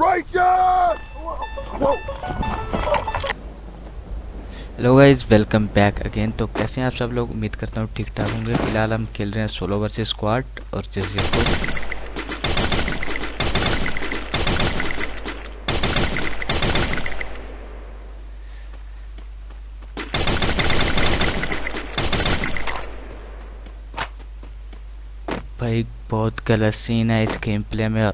Righteous! Hello guys welcome back again तो कैसे हैं आप सब लोग? उम्मीद करता हूँ ठीक ठाक होंगे। फ़िलहाल हम खेल रहे हैं सोलो वर्सेस स्क्वाड और जैसे को भाई, बहुत गलत सीन है इस गेम प्ले में।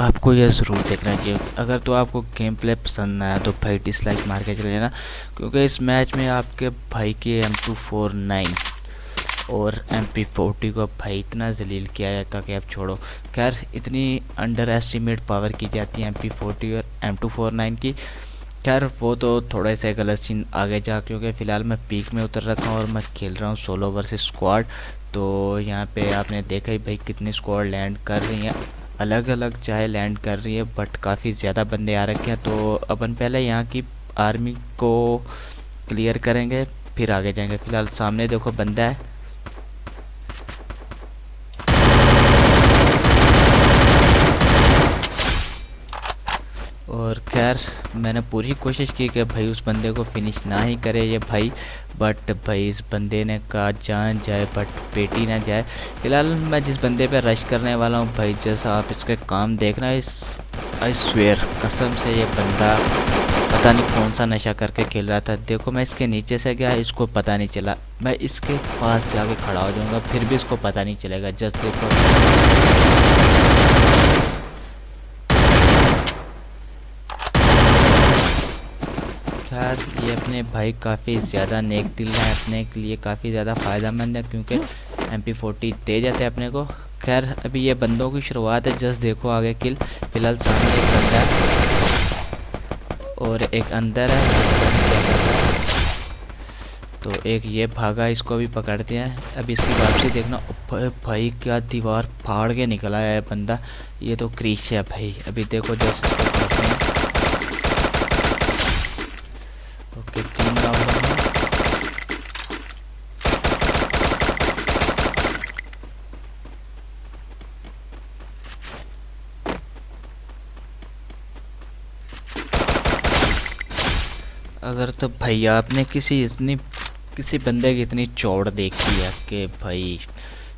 आपको यह ज़रूर देखना चाहिए अगर तो आपको गेम प्ले पसंद ना आया तो भाई डिसलाइक मार के चले जाना, क्योंकि इस मैच में आपके भाई की एम टू फोर नाइन और एम पी फोर्टी को भाई इतना जलील किया जाता कि आप छोड़ो। खैर, इतनी अंडर एस्टिमेट पावर की जाती है एम पी फोर्टी और एम टू फोर नाइन की। खैर, वो तो थोड़े से गलत सीन आगे जा, क्योंकि फ़िलहाल मैं पीक में उतर रखा हूँ और मैं खेल रहा हूँ सोलो वर्सेस स्क्वाड तो यहाँ पे आपने देखा ही भाई कितनी स्क्वाड लैंड कर रही हैं। अलग अलग चाहे लैंड कर रही है बट काफ़ी ज़्यादा बंदे आ रखे हैं तो अपन पहले यहाँ की आर्मी को क्लियर करेंगे, फिर आगे जाएँगे। फ़िलहाल सामने देखो बंदा है। और खैर, मैंने पूरी कोशिश की कि भाई उस बंदे को फिनिश ना ही करे ये भाई बट भाई इस बंदे ने कहा जान जाए बट पेटी ना जाए। फ़िलहाल मैं जिस बंदे पे रश करने वाला हूँ, भाई जैसा आप इसके काम देखना इस आई स्वेयर कसम से ये बंदा पता नहीं कौन सा नशा करके खेल रहा था। देखो मैं इसके नीचे से गया, इसको पता नहीं चला। मैं इसके पास से आके खड़ा हो जाऊँगा, फिर भी इसको पता नहीं चलेगा। जस्ट देखो। खैर ये अपने भाई काफ़ी ज़्यादा नेक दिल है, अपने के लिए काफ़ी ज़्यादा फ़ायदा मंद है, क्योंकि एम पी फोर्टी दे जाते हैं अपने को। खैर, अभी ये बंदों की शुरुआत है, जस्ट देखो आगे किल। फ़िलहाल सामने एक बंदा है और एक अंदर है। तो एक ये भागा, इसको भी पकड़ते हैं। अभी इसकी वापसी देखना। भाई क्या दीवार फाड़ के निकला है बंदा। ये तो क्रीश है भाई। अभी देखो जैसे अगर तो भैया आपने किसी इतनी किसी बंदे की इतनी चौड़ देखी है कि भाई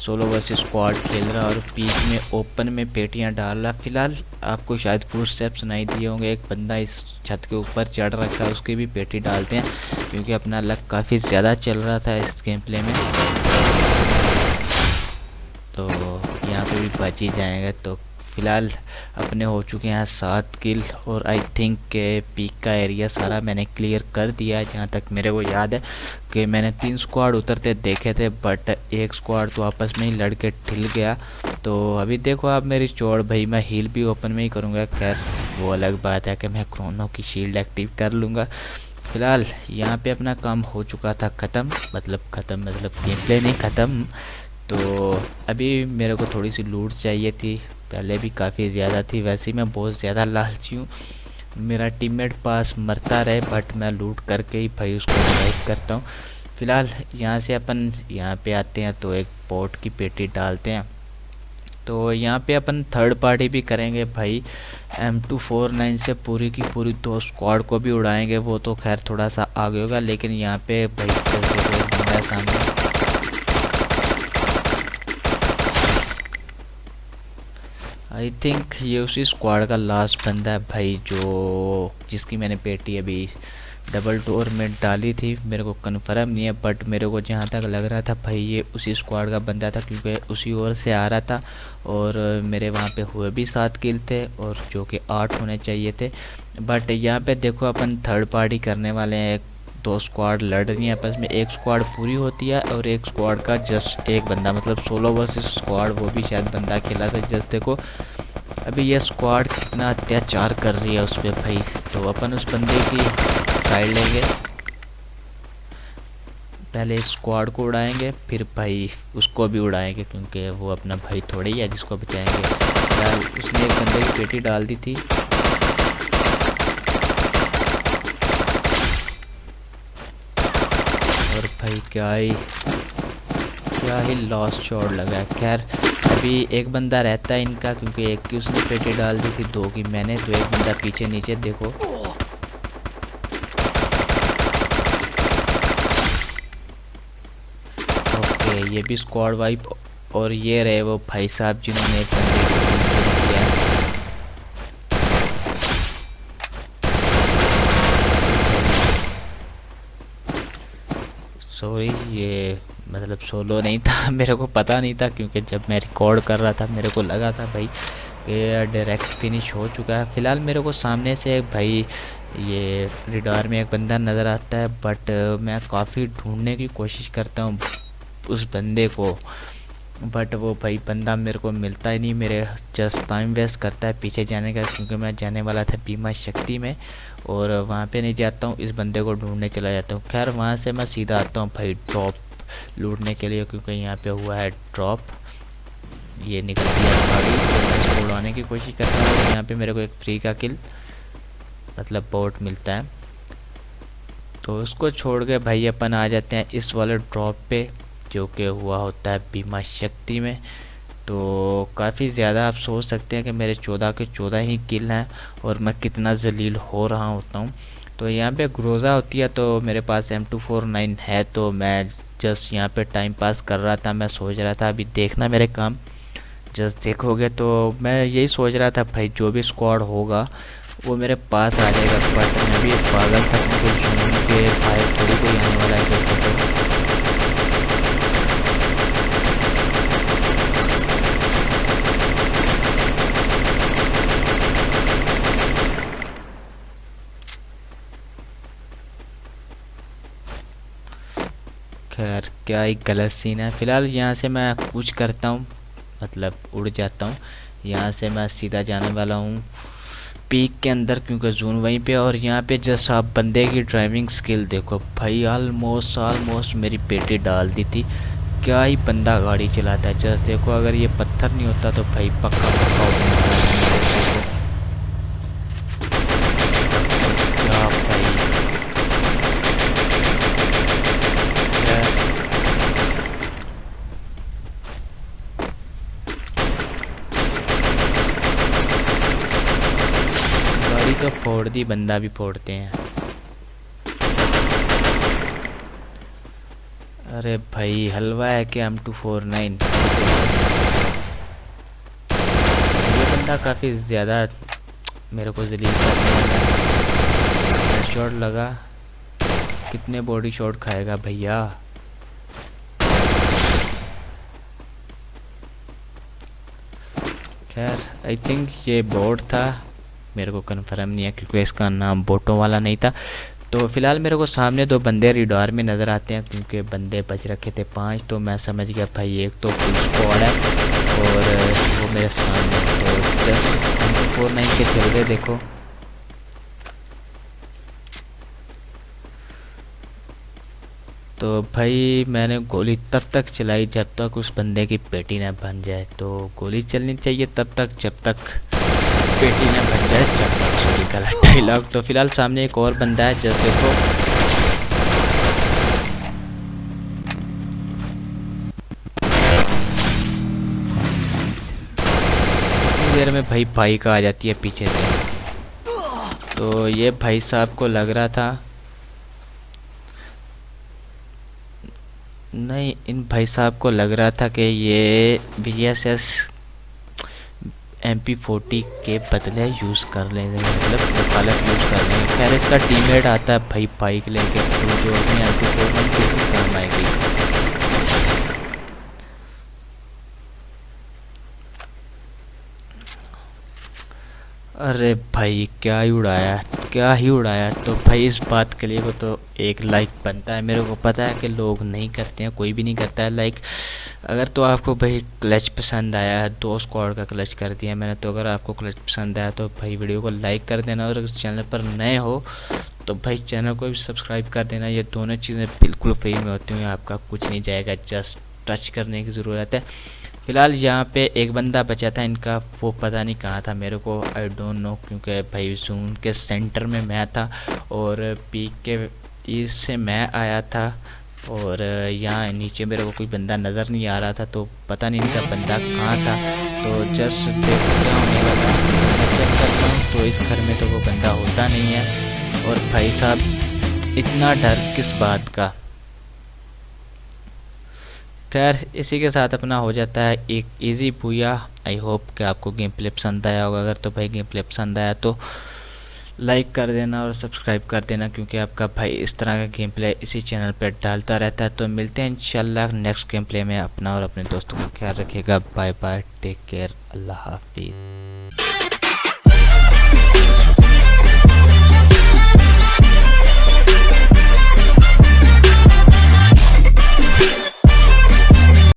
सोलो वर्सेस स्क्वाड खेल रहा और पीक में ओपन में पेटियाँ डाल रहा फ़िलहाल आपको शायद फूट स्टेप सुनाई दिए होंगे। एक बंदा इस छत के ऊपर चढ़ रखा है, उसकी भी पेटी डालते हैं, क्योंकि अपना लक काफ़ी ज़्यादा चल रहा था इस गेम प्ले में। तो यहाँ पे भी बच ही जाएँगे तो फ़िलहाल अपने हो चुके हैं सात किल और आई थिंक के पीक का एरिया सारा मैंने क्लियर कर दिया है, जहाँ तक मेरे को याद है कि मैंने तीन स्क्वाड उतरते देखे थे बट एक स्क्वाड तो आपस में ही लड़के ठिल गया। तो अभी देखो आप मेरी चोड़ भाई मैं हील भी ओपन में ही करूँगा। खैर, वो अलग बात है कि मैं क्रोनो की शील्ड एक्टिव कर लूँगा। फ़िलहाल यहाँ पे अपना काम हो चुका था ख़त्म मतलब ख़त्म मतलब गेम प्ले नहीं ख़त्म। तो अभी मेरे को थोड़ी सी लूट चाहिए थी पहले भी काफ़ी ज़्यादा थी, वैसे मैं बहुत ज़्यादा लालची हूँ। मेरा टीममेट पास मरता रहे बट मैं लूट करके ही भाई उसको रिवाइव करता हूँ। फ़िलहाल यहाँ से अपन यहाँ पे आते हैं तो एक पोर्ट की पेटी डालते हैं। तो यहाँ पे अपन थर्ड पार्टी भी करेंगे भाई। एम टू फोर नाइन से पूरी की पूरी दो स्क्वाड को भी उड़ाएँगे, वो तो खैर थोड़ा सा आगे होगा, लेकिन यहाँ पे भाई सामने। आई थिंक ये उसी स्क्वाड का लास्ट बंदा है भाई जो, जिसकी मैंने पेटी अभी डबल डोर में डाली थी। मेरे को कन्फर्म नहीं है बट मेरे को जहाँ तक लग रहा था भाई ये उसी स्क्वाड का बंदा था, क्योंकि उसी ओर से आ रहा था और मेरे वहाँ पे हुए भी सात किल थे और जो कि आठ होने चाहिए थे। बट यहाँ पे देखो अपन थर्ड पार्टी करने वाले हैं दो स्क्वाड लड़ रही हैं, आपस में एक स्क्वाड पूरी होती है और एक स्क्वाड का जस्ट एक बंदा मतलब सोलो वर्सेस स्क्वाड वो भी शायद बंदा खेला था। जस्ट देखो, अभी ये स्क्वाड कितना अत्याचार कर रही है उस पर भाई। तो अपन उस बंदे की साइड लेंगे। पहले स्क्वाड को उड़ाएँगे, फिर भाई उसको भी उड़ाएँगे, क्योंकि वो अपना भाई थोड़े ही है जिसको बचाएँगे। उसने एक बंदे की पेटी डाल दी थी और भाई क्या ही क्या ही लॉस शॉट लगा। खैर, अभी एक बंदा रहता है इनका, क्योंकि एक की उसने पेटी डाल दी थी, दो की मैंने तो एक बंदा पीछे नीचे, देखो। ओके, ये भी स्क्वाड वाइप और ये रहे वो भाई साहब जिन्होंने को किया सॉरी ये मतलब सोलो नहीं था, मेरे को पता नहीं था क्योंकि जब मैं रिकॉर्ड कर रहा था, मेरे को लगा था भाई कि डायरेक्ट फिनिश हो चुका है। फ़िलहाल मेरे को सामने से एक भाई, ये रिडार में एक बंदा नज़र आता है बट मैं काफ़ी ढूँढने की कोशिश करता हूँ उस बंदे को। बट वो भाई बंदा मेरे को मिलता ही नहीं, मेरे जस्ट टाइम वेस्ट करता है पीछे जाने का, क्योंकि मैं जाने वाला था बीमा शक्ति में और वहाँ पे नहीं जाता हूँ, इस बंदे को ढूँढने चला जाता हूँ। खैर, वहाँ से मैं सीधा आता हूँ भाई ड्रॉप लूटने के लिए, क्योंकि यहाँ पे हुआ है ड्रॉप ये निकल गया गाड़ी उड़ाने की कोशिश करता हूँ यहाँ पे मेरे को एक फ्री का किल मतलब बोट मिलता है। तो उसको छोड़ के भाई अपन आ जाते हैं इस वाले ड्रॉप पे। जो कि हुआ होता है बीमा शक्ति में। तो काफ़ी ज़्यादा आप सोच सकते हैं कि मेरे चौदह के चौदह ही किल हैं और मैं कितना जलील हो रहा होता हूँ। तो यहाँ पे ग्रोज़ा होती है तो मेरे पास एम टू फोर नाइन है तो मैं जस्ट यहाँ पे टाइम पास कर रहा था, मैं सोच रहा था अभी देखना मेरे काम। जस्ट देखोगे तो मैं यही सोच रहा था, भाई जो भी स्क्वाड होगा, वो मेरे पास आ जाएगा। बट मैं भी पागल था भाई थोड़ी कोई आने वाला है खैर क्या एक गलत सीन है? फ़िलहाल यहाँ से मैं कुछ करता हूँ मतलब उड़ जाता हूँ। यहाँ से मैं सीधा जाने वाला हूँ पीक के अंदर, क्योंकि जून वहीं पे और यहाँ पे जस्ट आप बंदे की ड्राइविंग स्किल देखो। भाई ऑलमोस्ट ऑलमोस्ट मेरी पेटी डाल दी थी। क्या ही बंदा गाड़ी चलाता है। जस्ट देखो, अगर ये पत्थर नहीं होता तो भाई पक्का पक्का होता तो फोड़ दी बंदा भी फोड़ते हैं। अरे भाई, हलवा है कि एम टू फोर नाइन? ये बंदा काफ़ी ज़्यादा मेरे को जलील शॉट लगा। कितने बॉडी शॉट खाएगा भैया? खैर आई थिंक ये बोर्ड था। मेरे को कन्फर्म नहीं है क्योंकि इसका नाम बोटों वाला नहीं था। तो फ़िलहाल मेरे को सामने दो बंदे रिडोर में नज़र आते हैं क्योंकि बंदे बच रखे थे पाँच तो मैं समझ गया भाई एक तो फुल स्क्वाड है और वो मेरे सामने तो जस्ट फोर नाइन के चल रहे देखो। तो भाई मैंने गोली तब तक चलाई जब तक उस बंदे की पेटी ना बन जाए। तो गोली चलनी चाहिए तब तक, जब तक पेटी ने बन जाए चक्कर सॉरी गलत डायलॉग तो फ़िलहाल सामने एक और बंदा है जैसे देखो। देर में भाई भाई का आ जाती है पीछे से। तो ये भाई साहब को लग रहा था, नहीं, इन भाई साहब को लग रहा था कि ये B S S M P forty के बदले यूज़ कर लेंगे मतलब वकालत यूज़ कर लेंगे। खैर, इसका टीममेट आता है भाई बाइक लेके तो जो अपनी एम पी फोर किसी काम आएगी। अरे भाई, क्या ही उड़ाया। क्या ही उड़ाया। तो भाई, इस बात के लिए वो तो एक लाइक बनता है। मेरे को पता है कि लोग नहीं करते हैं, कोई भी नहीं करता है। लाइक अगर तो आपको भाई क्लच पसंद आया है दो स्क्वाड का क्लच कर दिया मैंने तो अगर आपको क्लच पसंद आया तो भाई वीडियो को लाइक कर देना। और चैनल पर नए हो तो भाई चैनल को भी सब्सक्राइब कर देना। ये दोनों चीज़ें बिल्कुल फ्री में होती हैं, आपका कुछ नहीं जाएगा। जस्ट टच करने की ज़रूरत है। फ़िलहाल यहाँ पे एक बंदा बचा था, इनका वो पता नहीं कहाँ था, मेरे को आई डोंट नो क्योंकि भाई जून के सेंटर में मैं था और पीक के ईस्ट से मैं आया था और यहाँ नीचे मेरे को कोई बंदा नज़र नहीं आ रहा था तो पता नहीं इनका बंदा कहाँ था। तो जस्ट देख हूँ तो इस घर में तो वो बंदा होता नहीं है। और भाई साहब, इतना डर किस बात का? खैर, इसी के साथ अपना हो जाता है एक इजी पूया आई होप कि आपको गेम प्ले पसंद आया होगा। अगर तो भाई गेम प्ले पसंद आया तो लाइक कर देना और सब्सक्राइब कर देना, क्योंकि आपका भाई इस तरह का गेम प्ले इसी चैनल पर डालता रहता है। तो मिलते हैं इंशाल्लाह नेक्स्ट गेम प्ले में अपना और अपने दोस्तों का ख्याल रखिएगा। बाय बाय टेक केयर अल्लाह हाफिज़।